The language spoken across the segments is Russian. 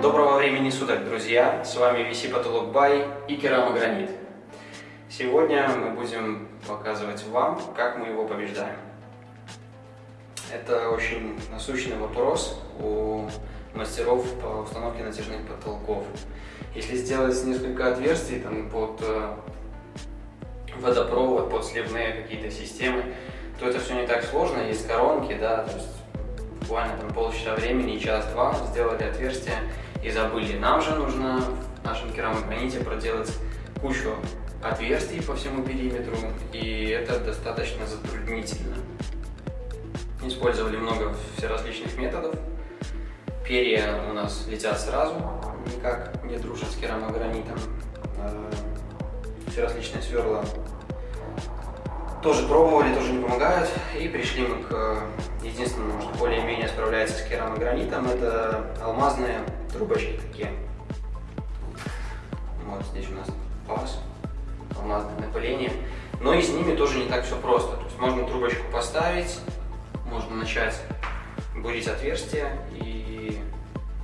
Доброго времени суток, друзья! С вами VC Потолок Бай и керамогранит. Сегодня мы будем показывать вам, как мы его побеждаем. Это очень насущный вопрос у мастеров по установке натяжных потолков. Если сделать несколько отверстий там, под э, водопровод, под сливные какие-то системы, то это все не так сложно. Есть коронки, да, то есть буквально там полчаса времени, час-два сделали отверстие и забыли. Нам же нужно в нашем керамограните проделать кучу отверстий по всему периметру, и это достаточно затруднительно. Использовали много всеразличных методов. Перья у нас летят сразу, никак не дружат с керамогранитом. А, все различные сверла тоже пробовали, тоже не помогают. И пришли мы к единственному, что более-менее справляется с керамогранитом, это алмазные трубочки такие. Вот здесь у нас паз, алмазное напыление. Но и с ними тоже не так все просто. То есть можно трубочку поставить, можно начать бурить отверстие и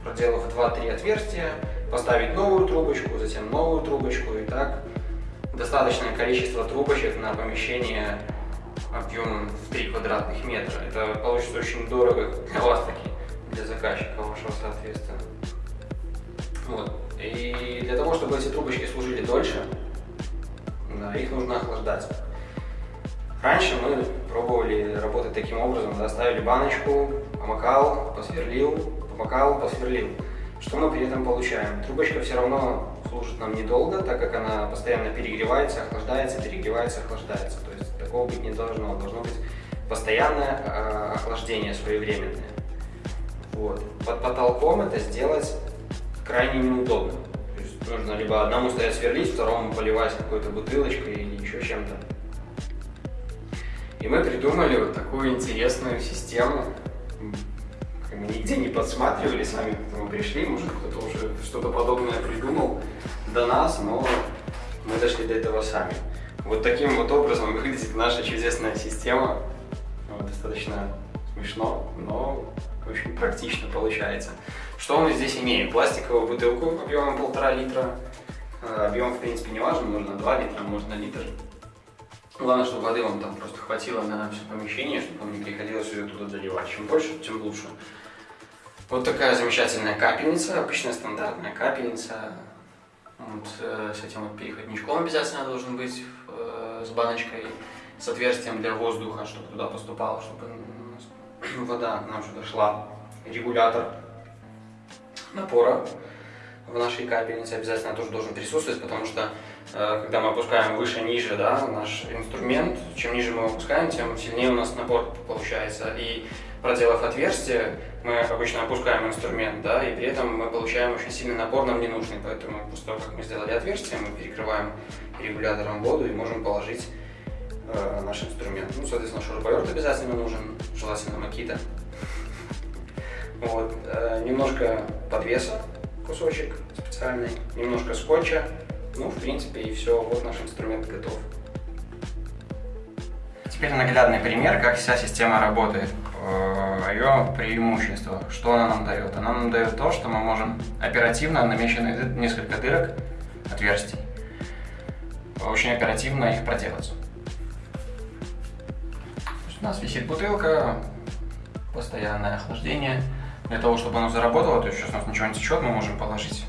проделав 2-3 отверстия, поставить новую трубочку, затем новую трубочку и так достаточное количество трубочек на помещение объемом в 3 квадратных метра. Это получится очень дорого для вас таки, для заказчика вашего соответственно. Вот. И для того, чтобы эти трубочки служили дольше, их нужно охлаждать. Раньше мы пробовали работать таким образом, да, ставили баночку, помакал, посверлил, помакал, посверлил. Что мы при этом получаем? Трубочка все равно служит нам недолго, так как она постоянно перегревается, охлаждается, перегревается, охлаждается. То есть такого быть не должно. Должно быть постоянное э, охлаждение своевременное. Вот. Под потолком это сделать крайне неудобно. То есть нужно либо одному стоять сверлить, второму поливать какой-то бутылочкой или еще чем-то. И мы придумали вот такую интересную систему. Мы нигде не подсматривали, сами к этому пришли, может кто-то уже что-то подобное придумал до нас, но мы дошли до этого сами. Вот таким вот образом выглядит наша чудесная система. Вот, достаточно смешно, но очень практично получается. Что мы здесь имеем? Пластиковую бутылку объемом полтора литра. Э, объем, в принципе, не важен, можно 2 литра, можно литр. Главное, чтобы воды вам там просто хватило на все помещение, чтобы вам не приходилось ее туда заливать. Чем больше, тем лучше. Вот такая замечательная капельница, обычная стандартная капельница. Вот, э, с этим вот переходничком обязательно должен быть, э, с баночкой, с отверстием для воздуха, чтобы туда поступало, чтобы вода нам сюда шла. Регулятор напора в нашей капельнице обязательно тоже должен присутствовать, потому что э, когда мы опускаем выше-ниже да, наш инструмент, чем ниже мы опускаем, тем сильнее у нас напор получается. И проделав отверстие, мы обычно опускаем инструмент, да, и при этом мы получаем очень сильный напор, нам не нужный. Поэтому после того, как мы сделали отверстие, мы перекрываем регулятором воду и можем положить э, наш инструмент. Ну, соответственно, шуруповерт обязательно нужен, желательно макита. Вот, э, немножко подвеса, кусочек специальный, немножко скотча. Ну, в принципе, и все. Вот наш инструмент готов. Теперь наглядный пример, как вся система работает. Э, Ее преимущество. Что она нам дает? Она нам дает то, что мы можем оперативно, намеченные несколько дырок, отверстий, очень оперативно их проделать. Нас висит бутылка, постоянное охлаждение. Для того, чтобы оно заработало, то есть сейчас у нас ничего не течет, мы можем положить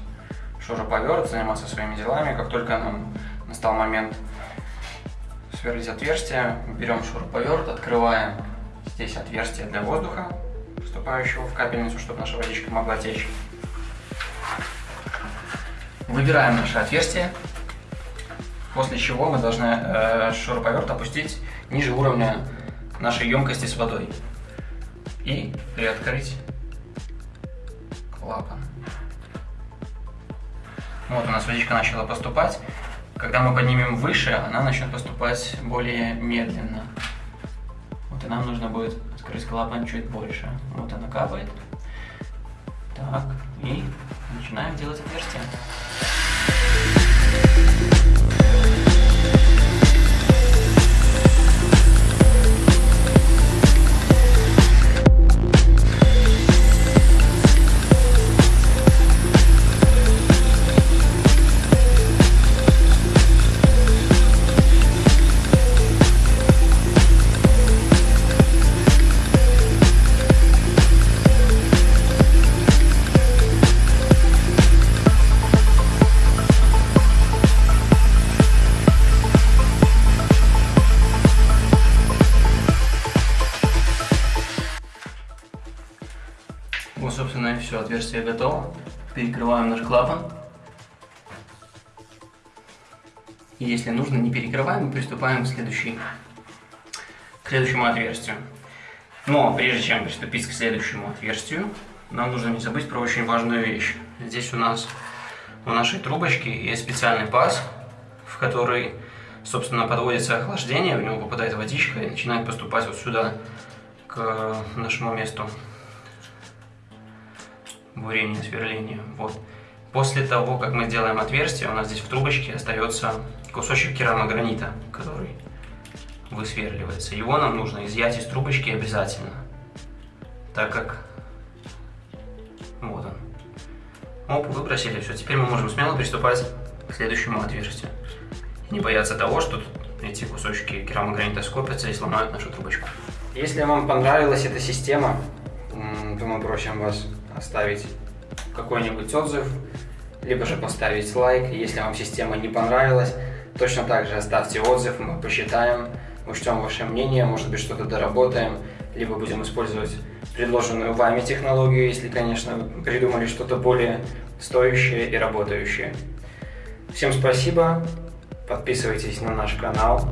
шуруповерт, заниматься своими делами. Как только нам настал момент сверлить отверстие, берем шуруповерт, открываем здесь отверстие для воздуха, поступающего в капельницу, чтобы наша водичка могла течь. Выбираем наше отверстие, после чего мы должны э, шуруповерт опустить ниже уровня нашей емкости с водой и приоткрыть клапан. Вот у нас водичка начала поступать. Когда мы поднимем выше, она начнет поступать более медленно. Вот и нам нужно будет открыть клапан чуть больше. Вот она капает. Так, и начинаем делать отверстие. Вот, собственно, и все, отверстие готово. Перекрываем наш клапан. И если нужно, не перекрываем и приступаем к, следующей, к следующему отверстию. Но прежде чем приступить к следующему отверстию, нам нужно не забыть про очень важную вещь. Здесь у нас у нашей трубочки есть специальный паз, в который, собственно, подводится охлаждение, в него попадает водичка и начинает поступать вот сюда, к нашему месту бурения, сверления. Вот. После того, как мы сделаем отверстие, у нас здесь в трубочке остается кусочек керамогранита, который высверливается. Его нам нужно изъять из трубочки обязательно, так как вот он. Оп, выбросили, все. Теперь мы можем смело приступать к следующему отверстию. не бояться того, что эти кусочки керамогранита скопятся и сломают нашу трубочку. Если вам понравилась эта система, то мы просим вас оставить какой-нибудь отзыв, либо же поставить лайк. Если вам система не понравилась, точно так же оставьте отзыв, мы посчитаем, учтем ваше мнение, может быть что-то доработаем, либо будем использовать предложенную вами технологию, если, конечно, придумали что-то более стоящее и работающее. Всем спасибо, подписывайтесь на наш канал,